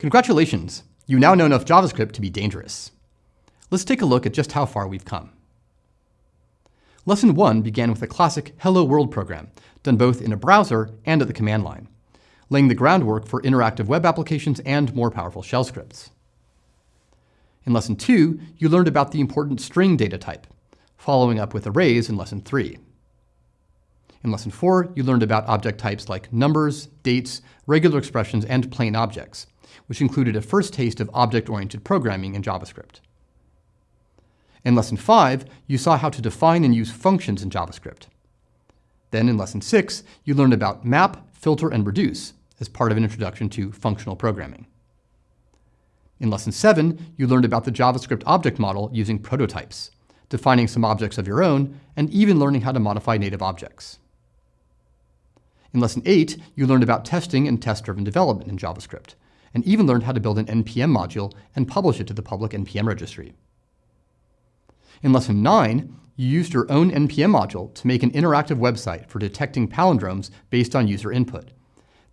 Congratulations! You now know enough JavaScript to be dangerous. Let's take a look at just how far we've come. Lesson 1 began with a classic Hello World program, done both in a browser and at the command line, laying the groundwork for interactive web applications and more powerful shell scripts. In Lesson 2, you learned about the important string data type, following up with arrays in Lesson 3. In Lesson 4, you learned about object types like numbers, dates, regular expressions, and plain objects, which included a first taste of object-oriented programming in JavaScript. In Lesson 5, you saw how to define and use functions in JavaScript. Then in Lesson 6, you learned about map, filter, and reduce as part of an introduction to functional programming. In Lesson 7, you learned about the JavaScript object model using prototypes, defining some objects of your own, and even learning how to modify native objects. In Lesson 8, you learned about testing and test-driven development in JavaScript, and even learned how to build an NPM module and publish it to the public NPM registry. In Lesson 9, you used your own NPM module to make an interactive website for detecting palindromes based on user input,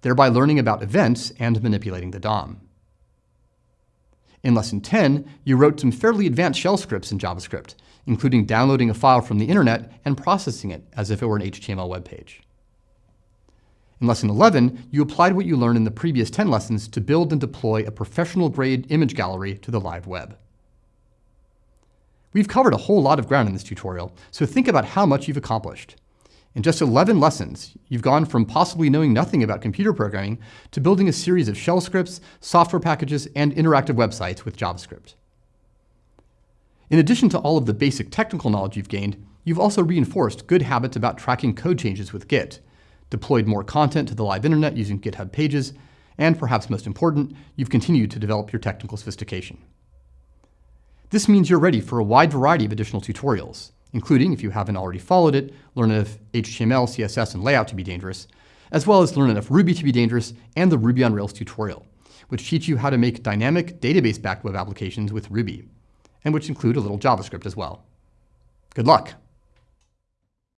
thereby learning about events and manipulating the DOM. In Lesson 10, you wrote some fairly advanced shell scripts in JavaScript, including downloading a file from the internet and processing it as if it were an HTML web page. In Lesson 11, you applied what you learned in the previous 10 lessons to build and deploy a professional-grade image gallery to the live web. We've covered a whole lot of ground in this tutorial, so think about how much you've accomplished. In just 11 lessons, you've gone from possibly knowing nothing about computer programming to building a series of shell scripts, software packages, and interactive websites with JavaScript. In addition to all of the basic technical knowledge you've gained, you've also reinforced good habits about tracking code changes with Git, deployed more content to the live internet using GitHub Pages, and perhaps most important, you've continued to develop your technical sophistication. This means you're ready for a wide variety of additional tutorials, including, if you haven't already followed it, learn enough HTML, CSS, and layout to be dangerous, as well as learn enough Ruby to be dangerous and the Ruby on Rails tutorial, which teach you how to make dynamic database-backed web applications with Ruby, and which include a little JavaScript as well. Good luck!